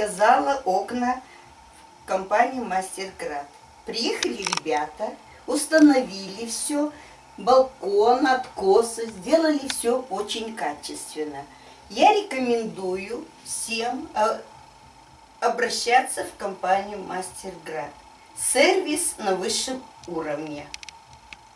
заказала окна в компании Мастерград. Приехали ребята, установили все, балкон, откосы, сделали все очень качественно. Я рекомендую всем а, обращаться в компанию Мастерград. Сервис на высшем уровне.